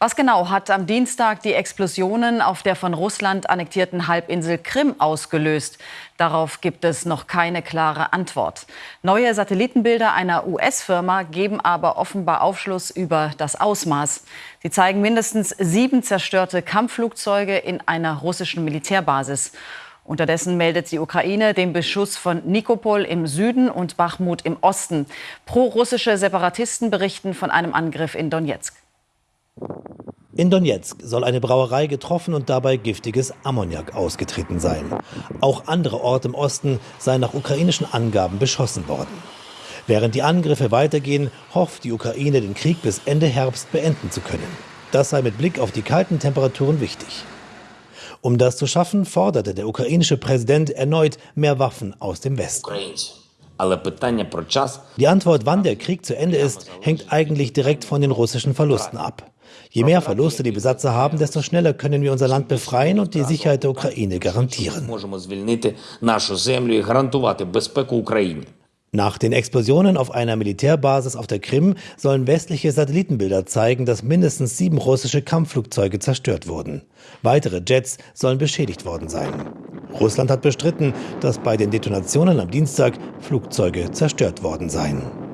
Was genau hat am Dienstag die Explosionen auf der von Russland annektierten Halbinsel Krim ausgelöst? Darauf gibt es noch keine klare Antwort. Neue Satellitenbilder einer US-Firma geben aber offenbar Aufschluss über das Ausmaß. Sie zeigen mindestens sieben zerstörte Kampfflugzeuge in einer russischen Militärbasis. Unterdessen meldet die Ukraine den Beschuss von Nikopol im Süden und Bachmut im Osten. Pro-russische Separatisten berichten von einem Angriff in Donetsk. In Donetsk soll eine Brauerei getroffen und dabei giftiges Ammoniak ausgetreten sein. Auch andere Orte im Osten seien nach ukrainischen Angaben beschossen worden. Während die Angriffe weitergehen, hofft die Ukraine, den Krieg bis Ende Herbst beenden zu können. Das sei mit Blick auf die kalten Temperaturen wichtig. Um das zu schaffen, forderte der ukrainische Präsident erneut mehr Waffen aus dem Westen. Die Antwort, wann der Krieg zu Ende ist, hängt eigentlich direkt von den russischen Verlusten ab. Je mehr Verluste die Besatzer haben, desto schneller können wir unser Land befreien und die Sicherheit der Ukraine garantieren. Nach den Explosionen auf einer Militärbasis auf der Krim sollen westliche Satellitenbilder zeigen, dass mindestens sieben russische Kampfflugzeuge zerstört wurden. Weitere Jets sollen beschädigt worden sein. Russland hat bestritten, dass bei den Detonationen am Dienstag Flugzeuge zerstört worden seien.